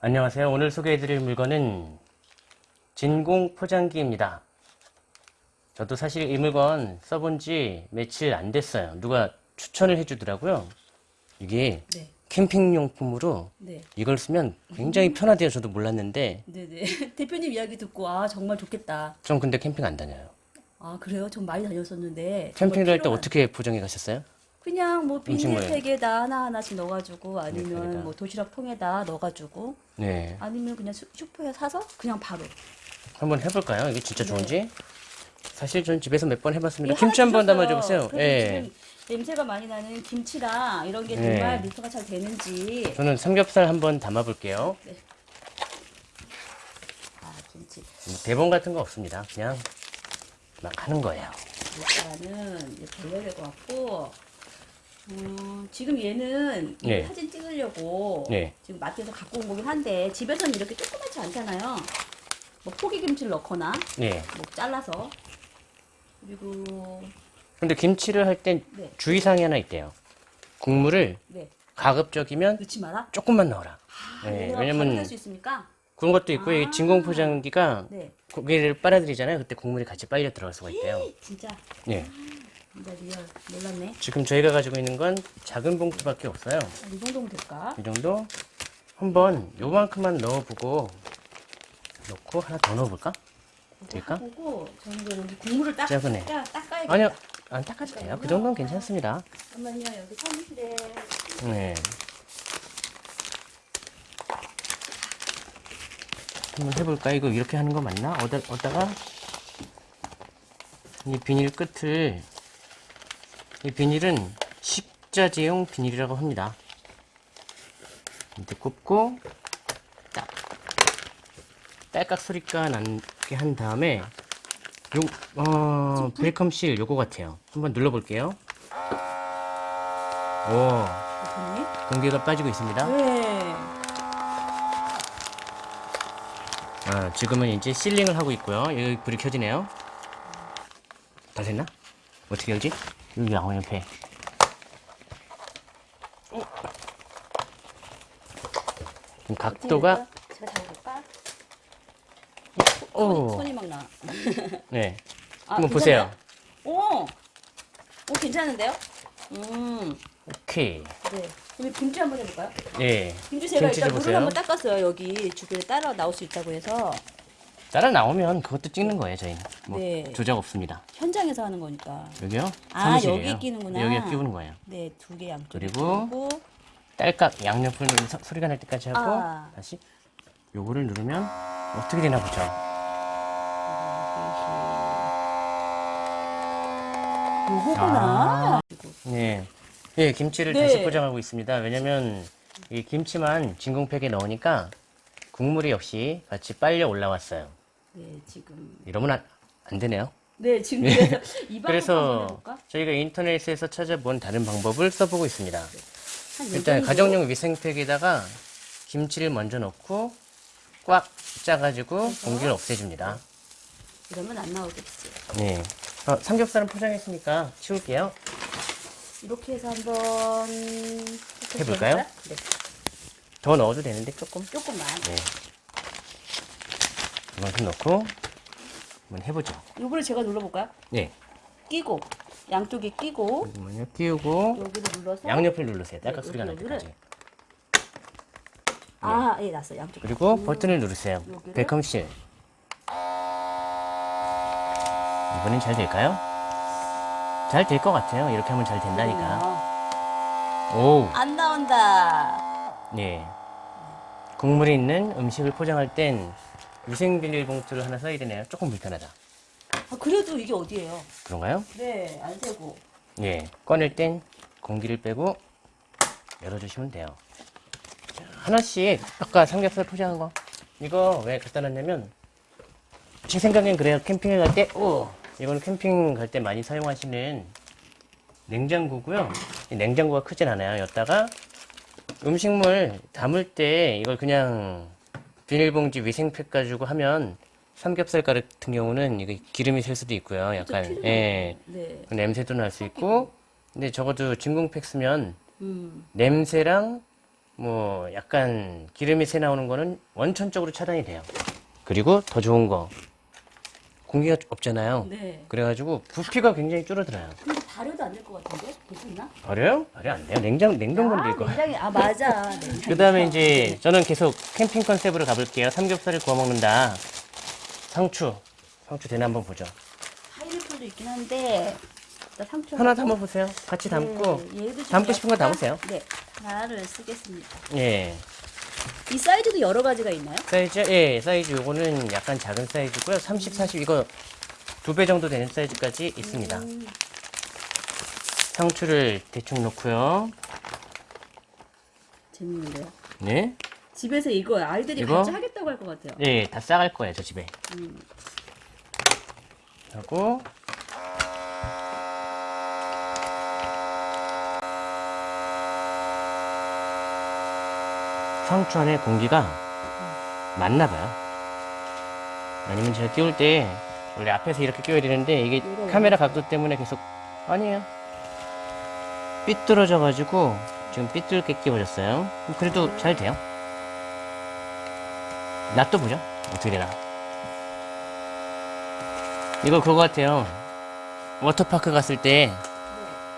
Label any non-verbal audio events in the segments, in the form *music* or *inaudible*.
안녕하세요. 오늘 소개해드릴 물건은 진공 포장기입니다. 저도 사실 이 물건 써본 지 며칠 안 됐어요. 누가 추천을 해주더라고요. 이게 네. 캠핑용품으로 네. 이걸 쓰면 굉장히 편하대요. 저도 몰랐는데 네네. *laughs* 대표님 이야기 듣고 아 정말 좋겠다. 좀 근데 캠핑 안 다녀요. 아 그래요? 전 많이 다녔었는데. 캠핑을 할 때 어떻게 포장해 가셨어요? 그냥 뭐. 비닐팩에다 하나 하나씩 넣어가지고 아니면 비닐팩에다. 뭐 도시락 통에다 넣어가지고 네. 아니면 그냥 슈- 슈퍼에 사서 그냥 바로. 한번 해볼까요? 이게 진짜 네. 좋은지? 사실 전 집에서 몇 번 해봤습니다. 예, 김치 한번 담아줘보세요. 예. 냄새가 많이 나는 김치랑 이런 게 네. 정말 밀도가 잘 되는지. 저는 삼겹살 한번 담아볼게요. 아 김치. 대본 같은 거 없습니다. 그냥 막 하는 거예요. 일단은 이제 돌려야 될 것 같고. 음, 지금 얘는 이 네. 사진 찍으려고 네. 지금 마트에서 갖고 온 거긴 한데 집에서는 이렇게 조그맣지 않잖아요. 뭐 포기김치를 넣거나 네. 뭐 잘라서 그리고 근데 김치를 할 땐 네. 주의사항이 하나 있대요. 국물을 네 가급적이면 넣지 마라. 조금만 넣어라. 아, 네, 왜냐면. 그런 것도 있고 이 아. 진공 포장기가 네 고기를 빨아들이잖아요. 그때 국물이 같이 빨려 들어갈 수가 있대요. 진짜 네. 진짜 real 놀랐네. 지금 저희가 가지고 있는 건 작은 봉투밖에 없어요. 아, 이 정도면 될까? 이 정도 한번 요만큼만 넣어보고 넣고 하나 더 넣어볼까? 될까? 보고 저는 여기 국물을 딱 작은애. 닦아, 닦아야겠다. 아니요, 안 닦아도 돼요. 그 정도는 괜찮습니다. 잠깐만요 여기 사무실에 네. 한번 해볼까? 이거 이렇게 하는 거 맞나? 어다, 어다가 이 비닐 끝을 이 비닐은 식자재용 비닐이라고 합니다. 밑에 꼽고 딱 딸깍 소리가 나게 한 다음에 요, 어, 브레이크실 요거 같아요. 한번 눌러볼게요. 오, 대표님. 공기가 빠지고 있습니다. 네. 아, 지금은 이제 실링을 하고 있고요. 여기 불이 켜지네요. 다 됐나? 어떻게 열지? 여기 양호 옆에. 어. 지금 각도가 제가 잡아볼까? 오, 손이 막 나. *laughs* 네. 아, 한번 보세요. 괜찮아요? 오, 오 괜찮은데요? 음, 오케이. 네. 그럼 김치 한번 해볼까요? 예. 김치 제가 일단 물을. 한번 닦았어요. 여기 주변에 따라 나올 수 있다고 해서 따라 나오면 그것도 찍는 거예요, 저희는. 뭐 네. 조작 없습니다. 현장에서 하는 거니까. 여기요? 아, 사무실이에요. 여기에 끼는구나. 여기에 끼우는 거예요. 네, 두 개 양쪽에 그리고 끼우고. 딸깍 양옆을 서- 소리가 날 때까지 하고 아. 다시 요거를 누르면 어떻게 되나 보죠. 요거구나. 네. 예, 김치를 네. 다시 포장하고 있습니다. 왜냐면 이 김치만 진공팩에 넣으니까 국물이 역시 같이 빨려 올라왔어요. 네, 지금. 이러면 안, 안 되네요. 네, 지금 그래서 이 그래서? 저희가 인터넷에서 찾아본 다른 방법을 써보고 있습니다. 한 일단? 가정용 위생팩에다가 김치를 먼저 넣고 꽉 짜가지고 공기를 없애줍니다. 이러면 안 나오겠지. 네. 어, 삼겹살은 포장했으니까 치울게요. 이렇게 해서 한번 해볼까요? 네, 더 넣어도 되는데 조금. 조금만. 네. 이만큼 넣고 한번 해보죠. 요거를 제가 눌러볼까요? 네. 끼고 양쪽에 끼고 잠깐만요. 끼우고 여기를 눌러서 양옆을 누르세요. 딸깍 네, 소리가 날 여기, 때까지. 아, 예, 났어. 양쪽에. 그리고. 버튼을 누르세요. 여기를? 벨컴실. 이번엔 잘 될까요? 잘 될 것 같아요. 이렇게 하면 잘 된다니까. 아, 오, 안 나온다. 네. 국물이 있는 음식을 포장할 땐 위생 비닐봉투를 하나 써야 되네요. 조금 불편하다. 아, 그래도 이게 어디예요? 그런가요? 네, 안 되고. 예. 꺼낼 땐 공기를 빼고 열어주시면 돼요. 자, 하나씩 아까 삼겹살 포장한 거 이거 왜 갖다 놨냐면 제 생각엔 그래요. 캠핑에 갈 때, 오, 이거는 캠핑 갈 때 많이 사용하시는 냉장고고요. 이 냉장고가 크진 않아요. 여기다가 음식물 담을 때 이걸 그냥 비닐봉지 위생팩 가지고 하면 삼겹살 같은 경우는 이게 기름이 셀 수도 있고요. 약간. 예. 네. 그 냄새도 날 수 있고 근데 적어도 진공팩 쓰면 음. 냄새랑 뭐 약간 기름이 새 나오는 거는 원천적으로 차단이 돼요. 그리고 더 좋은 거 공기가 없잖아요. 네. 그래가지고 부피가 굉장히 줄어들어요. 근데 발효도 안 될 것 같은데? 괜찮나? 버려요? 버려 안 돼요. 냉장 냉동 건드릴 거. 냉장에 아 맞아. *laughs* 그 다음에 이제 저는 계속 캠핑 컨셉으로 가볼게요. 삼겹살을 구워 먹는다. 상추. 상추 되나 한번 보죠. 파인애플도 있긴 한데 상추 하나 하고. 담아 보세요. 같이 담고. 네, 얘도 좀 담고 싶은 거 담으세요. 네, 하나를 쓰겠습니다. 예. 이 사이즈도 여러 가지가 있나요? 사이즈, 예, 사이즈 요거는 약간 작은 사이즈고요. 30, 40 이거 두 배 정도 되는 사이즈까지 있습니다. 음, 상추를 대충 넣고요. 재밌는데요. 네. 집에서 이거 아이들이 이거? 같이 하겠다고 할 것 같아요. 예, 다 싸갈 거예요, 저 집에. 음, 하고 상추 안에 공기가 맞나 봐요. 아니면 제가 끼울 때 원래 앞에서 이렇게 끼워야 되는데 이게 카메라 각도 때문에 계속 아니에요. 삐뚤어져 가지고 지금 삐뚤게 끼워졌어요. 그래도 잘 돼요. 놔둬보죠. 어떻게 되나. 이거 그거 같아요. 워터파크 갔을 때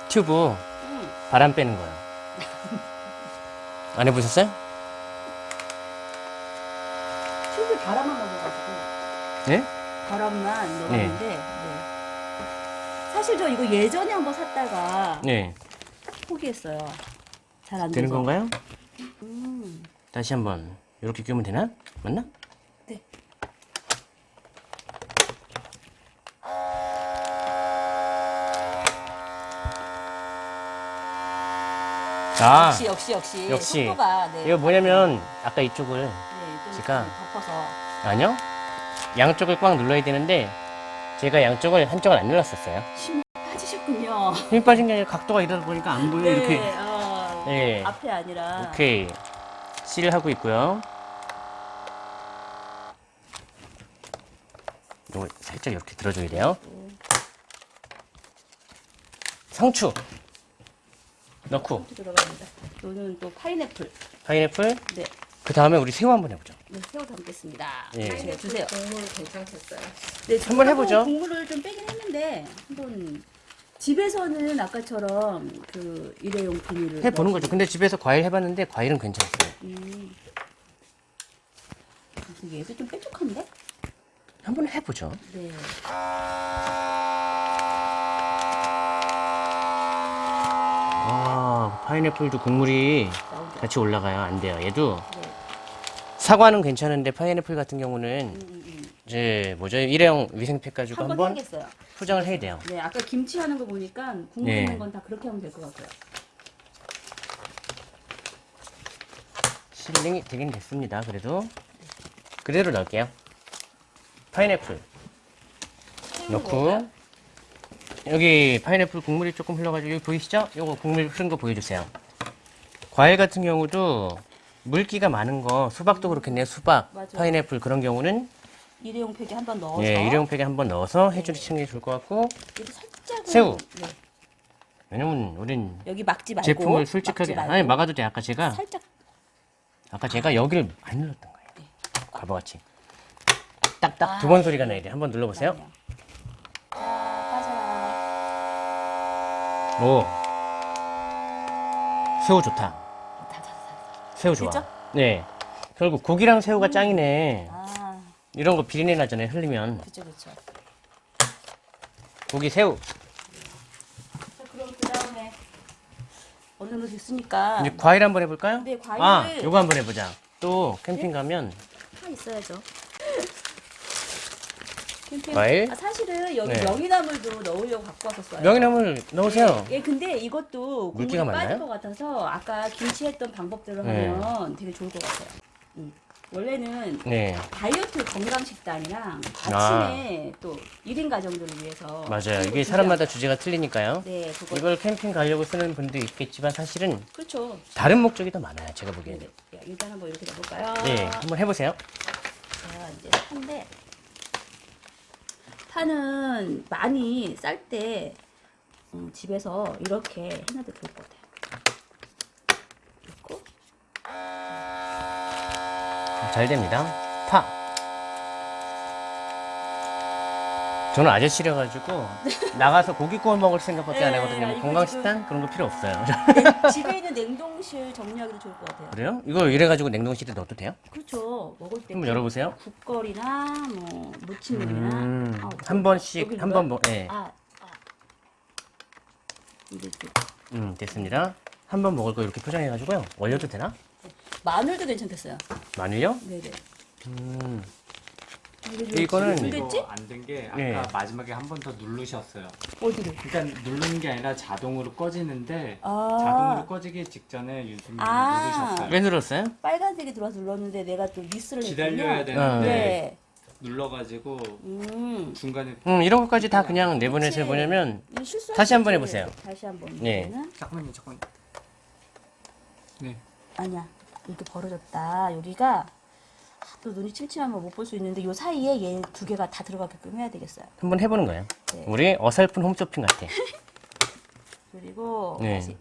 튜브 음, 바람 빼는 거예요. 안 해보셨어요? 튜브 바람만 넣어가지고 네? 바람만 넣었는데 네. 사실 저 이거 예전에 한번 샀다가 네. 포기했어요. 잘 안 되는. 건가요? 음, 다시 한번 이렇게 끼우면 되나? 맞나? 네. 아, 역시 역시 역시 역시. 속도가 네. 이거 뭐냐면 아까 이쪽을 네, 좀 제가- 덮어서 아니요. 양쪽을 꽉 눌러야 되는데 제가 양쪽을 한쪽을 안 눌렀었어요. 힘이 빠지셨군요. 힘 빠진 게 아니라 각도가 이러다 보니까 안 보여요. 이렇게. 어, 네. 앞에 아니라 오케이. 실을 하고 있고요. 이걸 살짝 이렇게 들어줘야 돼요. 상추 넣고 들어갑니다. 이거는 또 파인애플. 파인애플 네, 그 다음에 우리 새우 한번 해보죠. 네 새우 담겠습니다. 예. 네, 주세요. 국물 괜찮겠어요. 네, 한번 해보죠. 국물을 좀 빼긴 했는데 한번 집에서는 아까처럼 그 일회용 비닐을 해보는 거죠. 근데 집에서 과일 해봤는데 과일은 괜찮았어요. 음. 얘도 좀 뾰족한데? 한번 해보죠. 네. 아 파인애플도 국물이. 같이 올라가요. 안 돼요. 얘도 네. 사과는 괜찮은데 파인애플 같은 경우는 음, 음, 음. 이제 뭐죠 일회용 위생팩 가지고 한번 한번 해야겠어요. 포장을 해야 돼요. 네, 아까 김치 하는 거 보니까 국물 네. 있는 건 다 그렇게 하면 될 것 같아요. 실링이 되긴 됐습니다. 그래도 그대로 넣을게요. 파인애플 넣고 여기 파인애플 국물이 조금 흘러가지고 여기 보이시죠? 요거 국물 흐른 거 보여주세요. 과일 같은 경우도 물기가 많은 거 수박도 그렇겠네요. 수박, 맞아요. 파인애플 그런 경우는 일회용 팩에 한 번 넣어서 예, 일회용 팩에 한 번 넣어서 해주시는 게 좋을 것 같고 살짝 새우. 네. 왜냐면 우린 여기 막지 말고 제품을 솔직하게 말고 아니 막아도 돼. 아까 제가 살짝 아까 제가 여기를 안 눌렀던 거예요. 과거같이 딱딱 두번 소리가 나야 돼. 한번 눌러보세요. 자, 빠져라. 오 새우 좋다. 다. 새우 좋아. 됐죠? 네. 결국 고기랑 새우가 짱이네. 아, 이런 거 비린내 나잖아요. 흘리면 그쵸, 그쵸. 고기 새우. 자, 그럼 그 다음에 어느 정도 됐으니까 이제 과일 한번 해볼까요? 네, 과일을- 아, 요거 한번 해보자. 또 캠핑 가면 파 있어야죠. 과일? 아, 사실은 여기 네. 명이나물도 넣으려고 갖고 왔었어요. 명이나물 넣으세요. 예, 근데 이것도 국물이 빠질 많나요? 것 같아서 아까 김치 했던 방법대로 네. 하면 되게 좋을 것 같아요. 음. 원래는 네, 다이어트 건강 식단이랑 아. 아침에 또 1인 가정들을 위해서 맞아요. 이게 사람마다 주제가 틀리니까요. 네, 그거 이걸 캠핑 가려고 쓰는 분도 있겠지만 사실은 그렇죠. 다른 목적이 더 많아요. 제가 네, 보기에는. 네. 야, 일단 한번 이렇게 넣어볼까요? 네, 한번 해보세요. 자, 이제 파인데 파는 많이 쌀때 음, 집에서 이렇게 해놔도 좋을 것 같아요. 이렇게. 잘 됩니다. 파! 저는 아저씨라 가지고 *laughs* 나가서 고기 구워 먹을 생각밖에 안 네, 하거든요. 뭐 건강식단 그런 거 필요 없어요. 냉- 집에 있는 냉동실 정리하기도 좋을 것 같아요. 그래요? 이거 이래 가지고 냉동실에 넣어도 돼요? 그렇죠. 먹을 때 한번 열어보세요. 국거리나 뭐 무침물이나 음, 아우, 한 번씩 한 번 먹. 예. 아, 아. 이제 또 음 됐습니다. 한 번 먹을 거 이렇게 포장해 가지고요. 얼려도 되나? 마늘도 괜찮겠어요. 마늘요? 네네. 음. 이거는 준비됐지? 안된 게 아까 네. 마지막에 한 번 더 누르셨어요. 어디를? 그러니까 누르는 게 아니라 자동으로 꺼지는데 아. 자동으로 꺼지기 직전에 유수님 아. 누르셨어요. 왜 눌렀어요? 빨간색이 들어와서 눌렀는데 내가 또 미스를 기다려야 했군요. 되는데 네. 눌러가지고 음. 중간에 음 이런 것까지 다 그냥 내보내서 이거 실수할 다시 수 한번. 해보세요. 다시 한번. 네. 잠깐만요, 잠깐. 네. 아니야. 이렇게 벌어졌다. 여기가 또 눈이 침침하면 못 볼 수 있는데 요 사이에 얘 두 개가 다 들어가게끔 해야 되겠어요. 한번 해보는 거예요. 네. 우리 어설픈 홈쇼핑 같아. *laughs* 그리고 네. 다시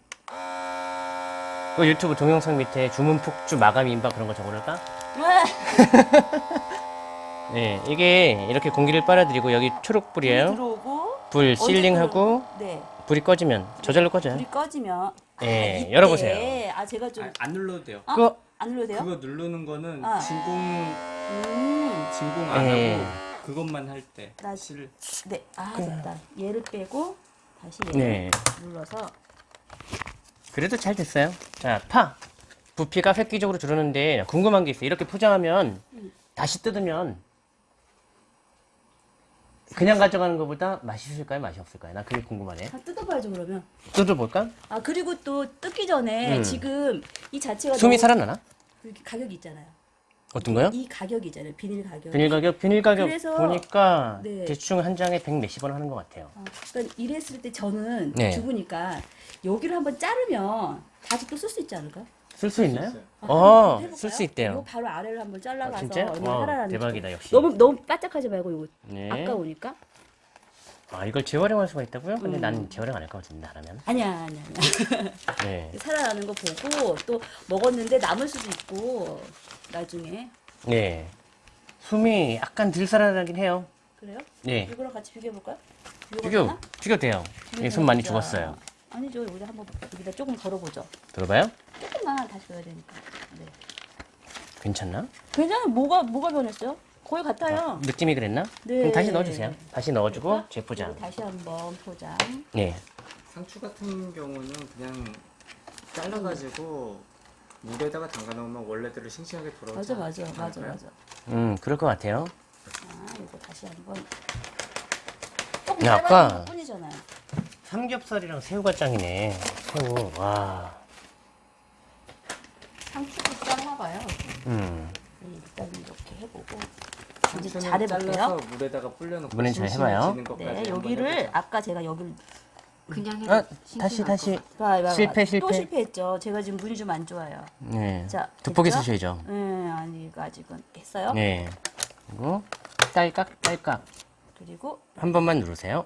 그 유튜브 동영상 밑에 주문 폭주 마감 임박 그런 거 적어놓을까? 와! *laughs* 네, 이게 이렇게 공기를 빨아들이고 여기 초록불이에요. 들어오고 불 실링하고? 네. 불이 꺼지면 저절로 꺼져요. 불이 꺼지면 예, 아, 이때. 열어보세요. 아 제가 좀 아, 안 눌러도 돼요. 아, 그거 안 눌러도 돼요? 그거 누르는 거는 아. 진공 음. 진공 안 예. 하고 그것만 할 때. 나- 실 네. 아 됐다. 얘를 빼고 다시 얘를 네. 눌러서 그래도 잘 됐어요. 자, 파. 부피가 획기적으로 줄었는데 궁금한 게 있어요. 이렇게 포장하면 다시 뜯으면 그냥 가져가는 것보다 맛있을까요? 맛이 없을까요? 나 그게 궁금하네. 다 뜯어봐야죠 그러면. 뜯어볼까? 아 그리고 또 뜯기 전에 음. 지금 이 자체가 숨이 너무 살아나나? 이렇게 가격이 있잖아요. 어떤 거요? 이 가격이 있잖아요. 비닐 가격. 비닐 가격, 비닐 가격 그래서- 보니까 네. 대충 한 장에 100 몇십 원 하는 것 같아요. 어, 그러니까 이랬을 때 저는 네. 주부니까 여기를 한번 자르면 다시 또 쓸 수 있지 않을까? 쓸수 있나요? 아, 어? 쓸 수 있대요. 이거 바로 아래를 한번 아, 잘라가서 진짜? 얼마나 와, 살아나는지 대박이다, 역시. 너무 너무 바짝하지 말고 이거 네. 아까우니까 아, 이걸 재활용할 수가 있다고요? 근데 음. 난 재활용 안 할 것 같은데, 하라면. 아니야 아니야 아니야 *laughs* 네. 살아나는 거 보고 또 먹었는데 남을 수도 있고 나중에 네. 숨이 약간 덜 살아나긴 해요. 그래요? 네. 이거랑 같이 비교해 볼까요? 비교, 비교 돼요. 예, 숨 많이 죽었어요. 아니죠 우리 한번 여기다 조금 덜어보죠 들어봐요? 조금만 다시 넣어야 되니까 네. 괜찮나? 괜찮아 뭐가 뭐가 변했어요? 거의 같아요 느낌이 그랬나? 네. 그럼 다시 넣어주세요. 다시 넣어주고? 재포장. 여기 다시 한번 포장 네. 상추 같은 경우는 그냥 잘라가지고 물에다가 담가 놓으면 원래대로 싱싱하게 돌아오지 맞아 맞아 맞아 않을까요? 맞아 음, 그럴 것 같아요. 아 이거 다시 한번 조금 야, 짧아진 아까- 것 뿐이잖아요 삼겹살이랑 새우가 짱이네. 새우, 와. 상추도 쌌나 봐요 음. 네, 일단 이렇게 해보고 이제 잘 해볼게요 잘라서 물에다가 불려놓고 이번엔 잘 해봐요. 네 여기를. 아까 제가 여기를 그냥 아, 다시, 다시. 것 봐, 봐, 봐. 실패, 실패. 또 실패했죠 제가 지금 눈이 좀 안 좋아요 네. 자 됐죠? 쓰셔야죠. 네 아니 이거 아직은 했어요 네. 그리고 딸깍, 딸깍. 그리고 한 번만 누르세요.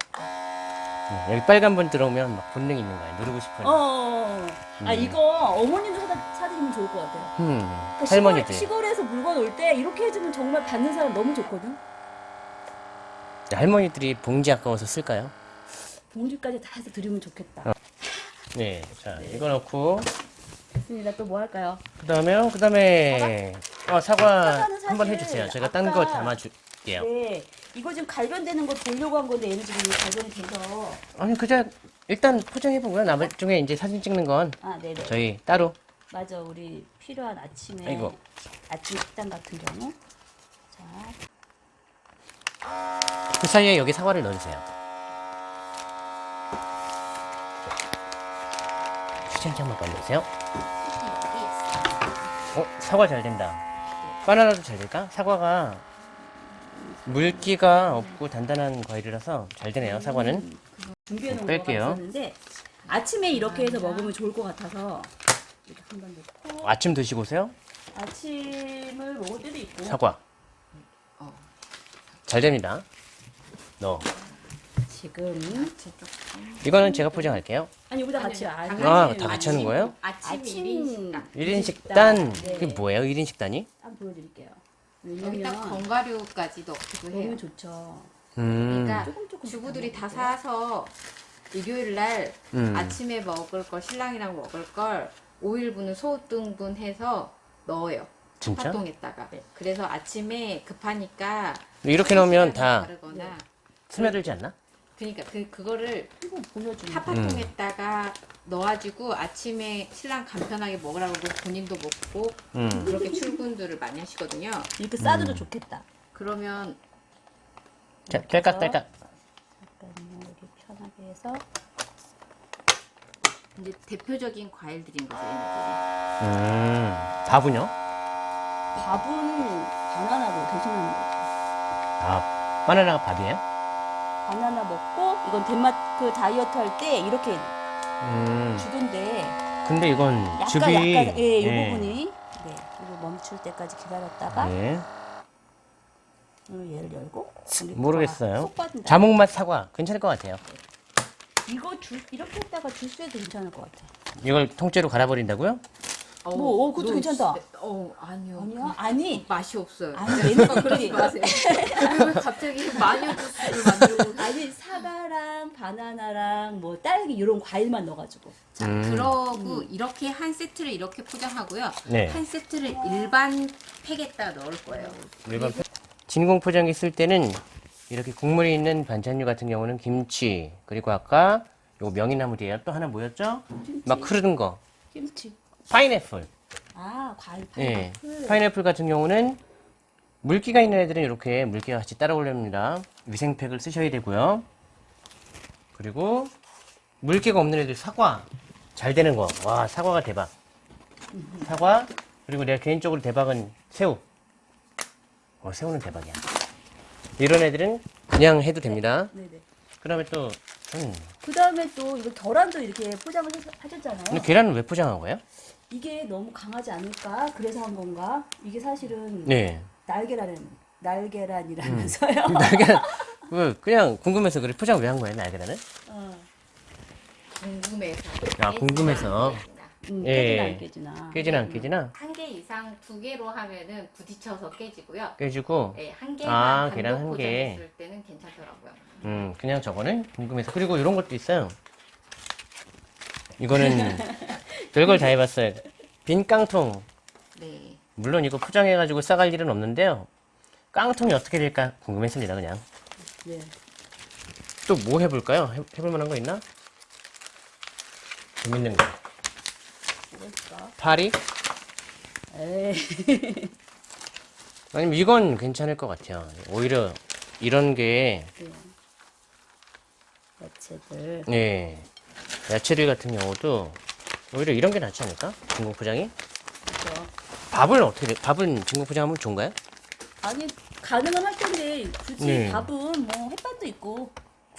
네, 여기 빨간 분 들어오면 막 본능이 있는 거예요. 누르고 싶어요. 어, 어, 어. 아 이거 어머님도 사다, 사드리면 좋을 것 같아요 음, 그러니까 할머니들. 시골, 올 때 이렇게 해주면 정말 받는 사람 너무 좋거든 네, 할머니들이 봉지 아까워서 쓸까요? 봉지까지 다 해서 드리면 좋겠다 어. 네. 자, 이거 넣고. 됐습니다 또 뭐 할까요? 그 다음에요? 그 다음에. 어, 사과 한번 해주세요. 제가 딴 거 담아줄게요. 네 이거 지금 갈변되는 거 보려고 한 건데 얘는 지금 갈변이 돼서 아니, 그냥 일단 포장해보고요. 나중에 이제 사진 찍는 건 아 저희 따로. 맞아 우리 필요한 아침에 아이고. 아침 식단 같은 경우 자그 사이에 여기 사과를 넣어주세요. 휴지 한 장만 빨려주세요. 어, 사과 잘 된다. 바나나도 잘 될까? 사과가 물기가 없고 단단한 과일이라서 잘 되네요, 사과는. 준비해 놓은 뺄게요. 아침에 이렇게 해서 먹으면 좋을 것 같아서 이렇게 한번 넣고 아침 드시고 오세요? 아침을 먹을 때도 있고 사과. 어. 잘 됩니다. 넣어. 지금 이거는 제가 포장할게요. 아니 여기다 같이 아니. 아, 다 같이 하는 거예요? 아침, 아침 1인 식당. 1인 식단. 네. 그게 뭐예요? 1인 식단이? 한번 보여드릴게요. 여기다 견과류까지 넣기도 해요. 너무 좋죠. 음. 그러니까 조금 조금 주부들이 다. 사서 일요일 날 음. 아침에 먹을 걸 신랑이랑 먹을 걸 5일분은 소등분 해서 넣어요. 진짜? 파통에다가. 그래서 아침에 급하니까 이렇게 넣으면 다 다르거나 스며들지 않나? 그러니까 그 그거를 파파통에다가 넣어가지고 아침에 신랑 간편하게 먹으라고 본인도 먹고 음. 그렇게 출근들을 많이 하시거든요. 이렇게 싸줘도 좋겠다. 그러면 자, 딸깍딸깍. 잠깐만요. 여기 편하게 해서 이제 대표적인 과일들인 거죠, 얘네들이. 음. 밥은요? 밥은 바나나로 대신하는 거죠. 아, 바나나가 밥이에요? 바나나 먹고 이건 덴마크 다이어트 할 때 이렇게 음. 주던데 근데 이건 약간 즙이 약간 예, 이 예. 부분이 네, 이거 멈출 때까지 기다렸다가 예. 얘를 열고 모르겠어요. 자몽맛 사과 괜찮을 것 같아요. 이거 주, 이렇게 했다가 주스에도 괜찮을 것 같아. 이걸 통째로 갈아버린다고요? 어, 뭐, 어, 그것도 너 괜찮다. 어, 아니요. 아니야? 아니. 그 맛이 없어요. 아니 얘네들끼리 *laughs* 그러지 마세요. 왜 갑자기 마녀 주스를 만들고 *laughs* 아니 사과랑 바나나랑 뭐 딸기 이런 과일만 넣어가지고 자, 음. 그러고 이렇게 한 세트를 이렇게 포장하고요. 네. 한 세트를 일반 팩에다 넣을 거예요. 일반 표- 진공 포장기 쓸 때는 이렇게 국물이 있는 반찬류 같은 경우는 김치 그리고 아까 요 명이나물이에요. 또 하나 뭐였죠? 막 흐르는 거 김치. 파인애플. 아 과일 예. 파인애플. 파인애플 같은 경우는 물기가 있는 애들은 이렇게 물기가 같이 따라 올립니다. 위생팩을 쓰셔야 되고요. 그리고 물기가 없는 애들 사과 잘 되는 거. 와 사과가 대박. 사과 그리고 내가 개인적으로 대박은 새우. 어 새우는 대박이야. 이런 애들은 그냥 해도 됩니다. 네네. 그다음에 또 음, 그 다음에 또 이거 계란도 이렇게 포장을 하셨잖아요. 근데 계란은 왜 포장한 거예요? 이게 너무 강하지 않을까? 그래서 한 건가? 이게 사실은 네. 날계란은 날계란이라면서요. *laughs* 날계란 그 그냥 궁금해서 그래 포장 왜 한 거예요 날계란은? 어. 궁금해서. 아, 궁금해서. 음, 예. 깨지나 안 깨지나. 깨지나 안 깨지나? 한 개 이상 두 개로 하면은 부딪혀서 깨지고요. 깨지고 네, 한 개만 아, 단독 계란 한 개. 포장했을 때는 괜찮더라고요. 음 그냥 저거는 궁금해서 그리고 이런 것도 있어요. 이거는 *laughs* 별걸 다 해봤어요. 빈 깡통 네. 물론 이거 포장해가지고 싸갈 일은 없는데요. 깡통이 어떻게 될까 궁금했습니다 그냥. 네. 또 뭐 해볼까요? 해, 해볼 만한 거 있나? 재밌는 거. 파리? 에이. *laughs* 아니면 이건 괜찮을 것 같아요. 오히려 이런 게 네. 야채들. 예, 야채들 같은 경우도 오히려 이런 게 낫지 않을까? 진공 포장이? 그죠. 밥을 어떻게, 돼? 밥은 진공 포장하면 좋은가요? 아니 가능은 할 텐데 굳이 네. 밥은 뭐 햇반도 있고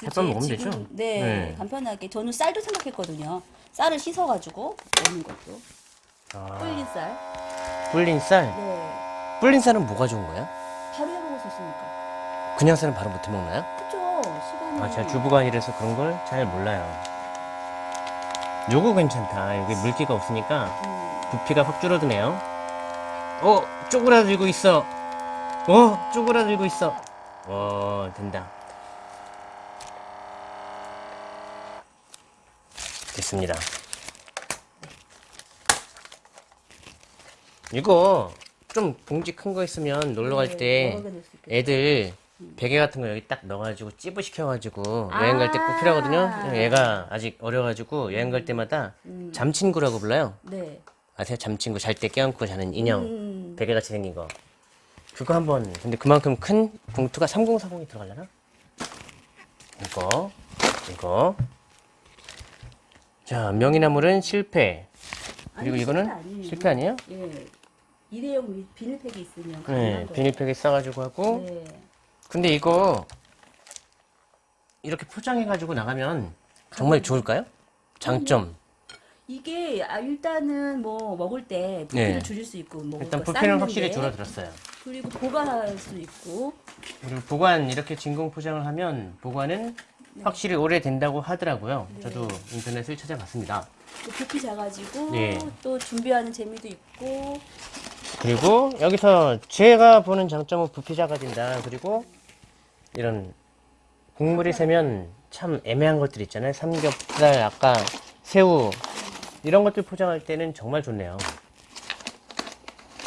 햇반 먹으면 지금, 되죠? 네, 네. 간편하게 저는 쌀도 생각했거든요. 쌀을 씻어가지고 먹는 것도 아, 불린 쌀. 불린 쌀. 네. 불린 쌀은 뭐가 좋은 거예요? 바로 해 먹을 수 있으니까. 그냥 쌀은 바로 못 해 먹나요? 그쵸. 시간이. 아, 제가 주부가 아니라서 그런 걸 잘 몰라요. 요거 괜찮다. 여기 물기가 없으니까 음, 부피가 확 줄어드네요. 어, 쪼그라들고 있어. 어, 쪼그라들고 있어. 어, 된다. 됐습니다. 이거 좀 봉지 큰 거 있으면 놀러 갈 네, 때. 애들 베개 같은 거 여기 딱 넣어가지고 찌부 시켜가지고 여행 갈 때 꼭 필요하거든요. 얘가 아직 어려가지고 여행 갈 때마다 음. 잠친구라고 불러요. 네. 아세요? 잠친구 잘 때 껴안고 자는 인형 음, 베개 같이 생긴 거 그거 한번 근데 그만큼 큰 봉투가 3040이 들어가려나? 이거 이거 자 명이나물은 실패 그리고 아니, 이거는 실패 아니에요. 실패 아니에요? 예. 일회용 비- 비닐팩이 있으면 네 거예요. 비닐팩에 싸가지고 하고 네. 근데 이거 이렇게 포장해가지고 나가면 정말 좋을까요? 장점 이게 아, 일단은 뭐 먹을 때 부피를 네. 줄일 수 있고 뭐 일단 부피는 확실히 게, 줄어들었어요 그리고 보관할 수 있고 그리고 보관 이렇게 진공 포장을 하면 보관은 확실히 오래된다고 하더라고요. 네. 저도 인터넷을 찾아봤습니다. 또 부피 작아지고 예. 또 준비하는 재미도 있고 그리고 여기서 제가 보는 장점은 부피 작아진다. 그리고 이런 국물이 세면 참 애매한 것들 있잖아요. 삼겹살, 아까 새우 이런 것들 포장할 때는 정말 좋네요.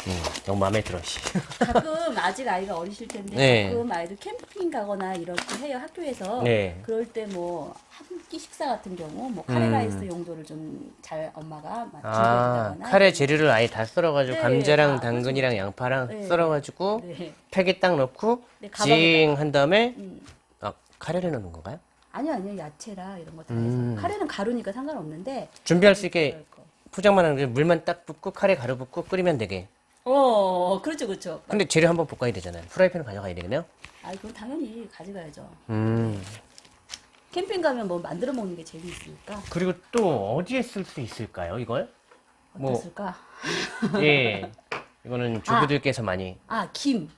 음, 너무 마음에 들어. 씨. 가끔 아직 아이가 어리실 텐데 네. 가끔 아이들 캠핑 가거나 이렇게 해요 학교에서 네. 그럴 때 뭐 한 끼 식사 같은 경우 뭐 음. 카레라이스 용도를 좀 잘 엄마가 막 아, 카레 재료를 아예 다 썰어가지고 네, 감자랑 아, 당근이랑 양파랑 네. 썰어가지고 네. 팩에 딱 넣고 네, 가방에다가. 징한 다음에 음. 아, 카레를 넣는 건가요? 아니요 아니요 야채라 이런 거다 음. 해서 카레는 가루니까 상관없는데 준비할 수 있게. 포장만 하는 게 물만 딱 붓고 카레 가루 붓고 끓이면 되게. 어 그렇죠 그렇죠 근데 재료 한번 볶아야 되잖아요. 프라이팬을 가져가야 되겠네요. 아 그건 당연히 가져가야죠 음. 캠핑 가면 뭐 만들어 먹는 게 재미있으니까 그리고 또 어디에 쓸 수 있을까요, 이걸? 뭐, 어떻을까 예. 이거는 주부들께서 많이. 아 김?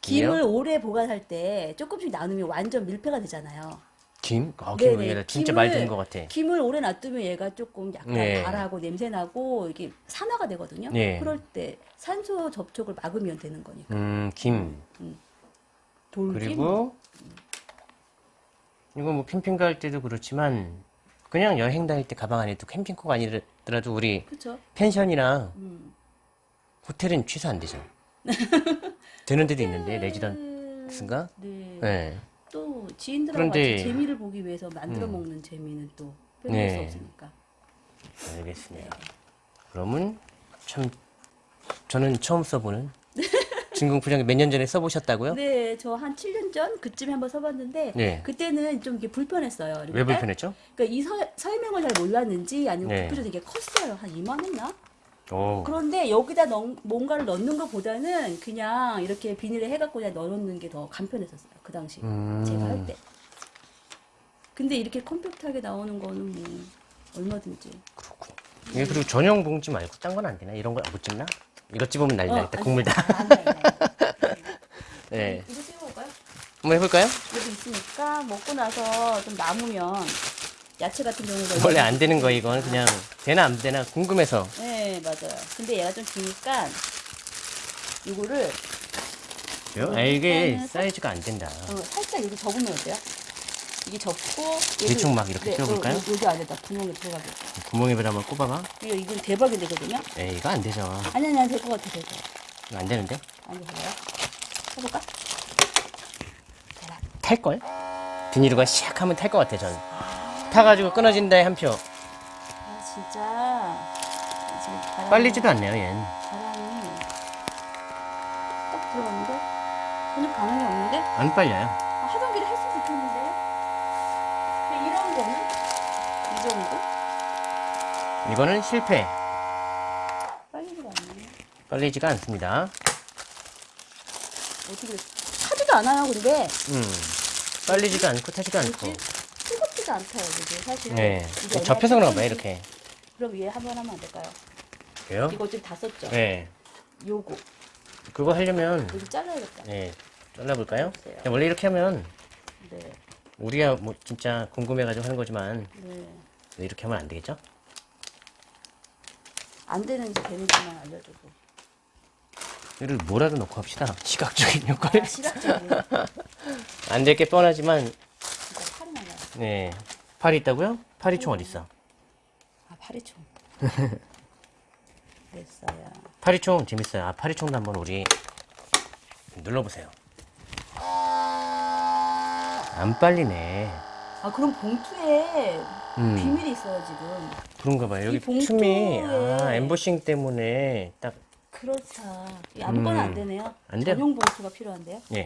김을 오래 보관할 때 조금씩 나누면 완전 밀폐가 되잖아요 김? 아, 김 네네. 얘가 진짜 김을- 말 듣는 것 같아. 김을 오래 놔두면 얘가 조금 약간 네. 발하고 냄새 나고 이게 산화가 되거든요. 네. 그럴 때 산소 접촉을 막으면 되는 거니까. 음, 김. 돌김. 그리고 이거 뭐 캠핑 갈 때도 그렇지만 그냥 여행 다닐 때 가방 안에 도 캠핑 꼭 아니더라도 우리 그렇죠. 펜션이나 음. 호텔은 취소 안 되죠. 되는 데도 있는데 레지던스인가? 네. 네. 또 지인들하고 그런데- 같이 재미를 보기 위해서 만들어 음. 먹는 재미는 또 빼놓을 수 네. 없으니까. 알겠습니다. 그러면 참 저는 처음 써보는 *laughs* 진공 포장기 몇년 전에 써보셨다고요? 네, 저 한 7년 전 그쯤에 한번 써봤는데 네. 그때는 좀 이게 불편했어요. 왜 딸- 불편했죠? 그러니까 이 서, 설명을 잘 몰랐는지 아니면 네. 부피도 되게 컸어요. 한 이만했나? 오. 그런데 여기다 넣, 뭔가를 넣는 것보다는 그냥 이렇게 비닐에 해갖고 그냥 넣어놓는 게 더 간편했었어요. 그 당시 음. 제가 할 때. 근데 이렇게 컴팩트하게 나오는 거는 뭐 얼마든지. 그렇군요. 이게 그리고 전용 봉지 말고 딴 건 안 되나? 이런 거못 집나? 이거 집으면 난리 나겠다. 안 국물 돼. 다. 안 돼, 안 돼. 네. 이거 찍어볼까요? 한번 해볼까요? 여기 있으니까 먹고 나서 좀 남으면 야채 같은 경우가 원래 안 되는 거 이건 그냥 되나 안 되나 궁금해서. 네 맞아요. 근데 얘가 좀 기니까 이거를 아 이게 일단은 사이즈가 안 된다. 어, 살짝 여기 접으면 어때요? 이게 접고 대충 막 이렇게 네, 껴볼까요? 어, 여기 안에다 구멍에 들어가게. 구멍에 한번 꼽아봐. 이거 이건 대박이 되거든요. 에이 이거 안 되죠. 아니 아니 될것 같아 될 것 같아. 이거 안 되는데? 아니 봐요. 해볼까? 대박. 탈 걸? 비닐가 샥 하면 탈 것 같아 전. 타가지고 끊어진다에 한 표. 아 진짜 빨리지도 않네요 얘는. 바람이 딱 들어갔는데 전혀 반응이 없는데 안 빨려요. 아, 하던 길에 했으면 좋겠는데요. 근데 이런 거는 이 정도 이거는 실패. 빨리지가 않네. 빨리지가 않습니다. 어떻게 타지도 않아요 근데 음. 빨리지도 않고 타지도 않고. 뜨겁지도 않다요 이게 사실. 네. 접혀서 그런가 봐요. 이렇게. 그럼 얘 한번 하면 안 될까요? 그래요? 이거 지금 다 썼죠? 네. 요거 그거 하려면 여기 잘라야겠다. 네. 잘라볼까요? 원래 이렇게 하면 네, 우리가 뭐 진짜 궁금해가지고 하는 거지만 네. 이렇게 하면 안 되겠죠? 안 되는지 되는지만 알려줘도. 이를 뭐라도 넣고 합시다. *laughs* 시각적인 효과를. 아, 시각적인. 진짜 *laughs* 안될 게 뻔하지만 팔이 나가요. 네. 팔이 있다고요? 파리총 어디 있어? 아, 파리총. *laughs* 됐어요. 파리총 재밌어요. 아, 파리총도 한번 우리 눌러보세요. 안 빨리네. 아, 그럼 봉투에 음. 비밀이 있어요, 지금. 그런가 봐요. 여기 이 봉투에- 틈이 아, 엠보싱 때문에 딱 그렇다. 이 아무거나 음. 안 되네요. 안 돼요. 전용 봉투가 필요한데요. 예.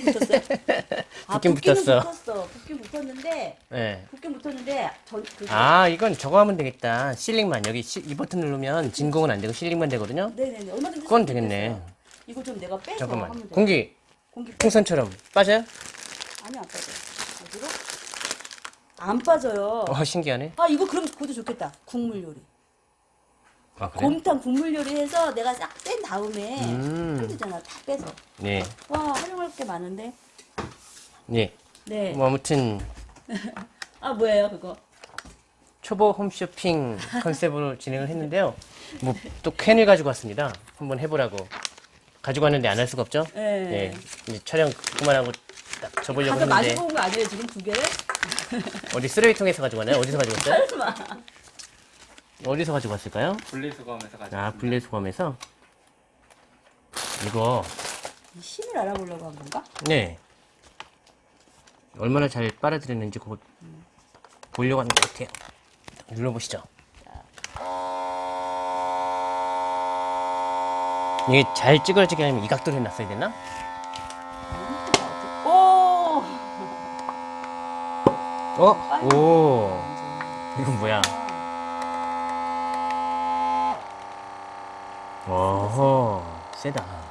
붙었어요? *laughs* 아, 붙긴 붙기는 붙었어. 붙었어. 붙긴 붙었는데, 예. 붙긴 붙었는데, 전, 그, 아, 이건 저거 하면 되겠다. 실링만 여기 시- 이 버튼 누르면 진공은 안 되고 실링만 되거든요. 네네네. 얼마든지 그건 되겠네. 있겠어요. 이거 좀 내가 빼서 잠깐만. 하면 돼. 공기 공기 빼. 풍선처럼 빠져요? 아니, 안 빠져. 어디로? 안 빠져요. 어, 신기하네. 아, 이거 그럼 그것도 좋겠다. 국물 요리. 아, 그래? 곰탕 국물 요리해서 내가 싹뺀 다음에 음. 되잖아. 다 빼서. 네. 와, 활용할 게 많은데. 예. 네. 뭐 아무튼 *laughs* 아 뭐예요 그거? 초보 홈쇼핑 컨셉으로 *laughs* 진행을 했는데요. 뭐 또 캔을 가지고 왔습니다. 한번 해보라고. 가지고 왔는데 안 할 수가 없죠? 네. 예. 이제 촬영 그만하고 딱 접으려고 했는데 마시고 온 거 아니에요 지금 두 개를? 어디 쓰레기통에서 가지고 왔나요? 어디서 가지고 왔어요? 어디서 가지고 왔을까요? 분리수거하면서 가지고 아, 분리수거함에서 이거 이 힘을 알아보려고 한 건가? 네 얼마나 잘 빨아들였는지 그거 보려고 하는 것 같아요. 눌러보시죠. 이게 잘 찌그러지게 하려면 이 각도로 해놨어야 되나? 오. 어? 오. 이건 뭐야? 어허, 세다.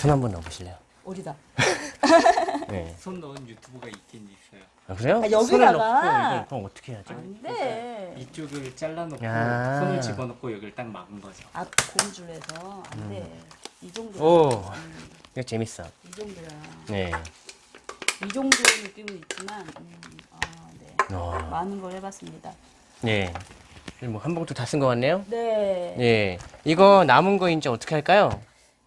손 한번 넣어보실래요? 어디다? *laughs* 네. 손 넣은 유튜브가 있긴 있어요. 아, 그래요? 아, 여기다가? 손을 넣고 이걸 그럼 어떻게 해야지? 네. 이쪽을 잘라놓고 야. 손을 집어넣고 여기를 딱 막은 거죠. 아 고무줄에서 안 돼. 이 정도. 음. 오, 이거 재밌어. 이 정도야. 네. 이 정도 느낌은 있지만, 음, 아, 네. 어, 많은 걸 해봤습니다. 네. 뭐 한 봉투 다쓴 것 같네요? 네. 예. 이거 남은 거 이제 어떻게 할까요?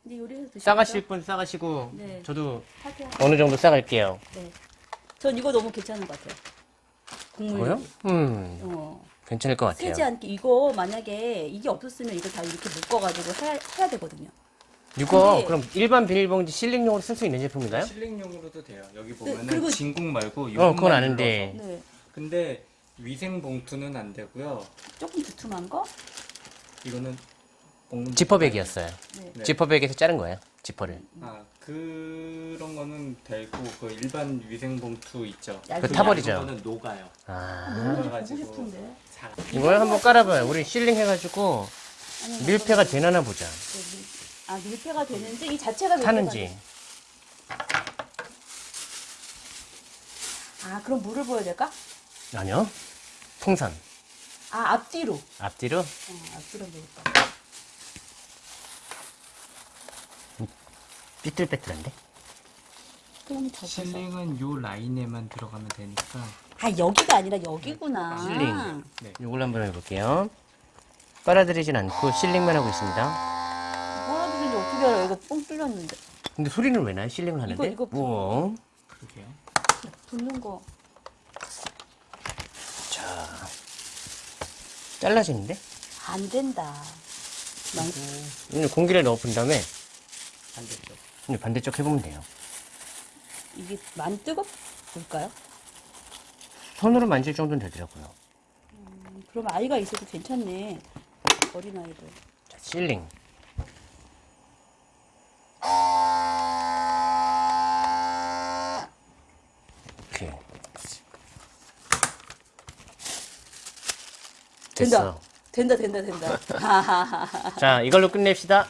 근데 요리해서 드시죠? 싸가실 분 싸가시고, 네. 저도 하세요. 어느 정도 싸갈게요. 네. 전 이거 너무 괜찮은 것 같아요. 국물. 뭐요? 요리. 음, 어. 괜찮을 것 같아요. 세지 않게 이거 만약에 이게 없었으면 이걸 다 이렇게 묶어가지고 해야, 해야 되거든요. 이거 근데- 그럼 일반 비닐봉지 실링용으로 쓸 수 있는 제품인가요? 실링용으로도 돼요. 여기 보면은 그리고- 진공 말고 어, 그건 아는데. 네. 근데 위생 봉투는 안 되고요. 조금 두툼한 거? 이거는 지퍼백이었어요. 네. 네. 지퍼백에서 자른 거예요. 지퍼를. 아 그런 거는 되고 그 일반 위생 봉투 있죠. 그 타버리죠. 거는 녹아요. 아. 녹아가지고. 잘. 이걸 한번 깔아봐요. 우리 실링 해가지고 아니, 밀폐가 되나 보자. 네, 밀- 아 밀폐가 되는지 이 자체가 밀폐가 타는지. 돼. 아 그럼 물을 부어야 될까? 아니요. 풍선. 아 앞뒤로. 앞뒤로. 어, 앞뒤로 밀까? 삐뚤빼뚤한데? 실링은 요 라인에만 들어가면 되니까 아 여기가 아니라 여기구나. 실링. 네. 이걸 한번 해볼게요. 빨아들이진 않고 실링만 하고 있습니다. 뭐라든지 어떻게 알아? 이거 뻥 뚫렸는데. 근데 소리는 왜 나요? 실링을 하는데? 이거 부- 우와. 그러게요. 붙는 거. 자. 잘라지는데? 안 된다. 난 공기를 넣어 본 다음에 반대쪽. 이제 반대쪽 해보면 돼요. 이게 많이 뜨겁을까요? 손으로 만질 정도는 되더라고요. 그럼 아이가 있어도 괜찮네. 어린 아이들. 자, 실링. 이렇게. 된다. 됐어. 된다, 된다, 된다. 하하하하. *laughs* *laughs* 자, 이걸로 끝냅시다.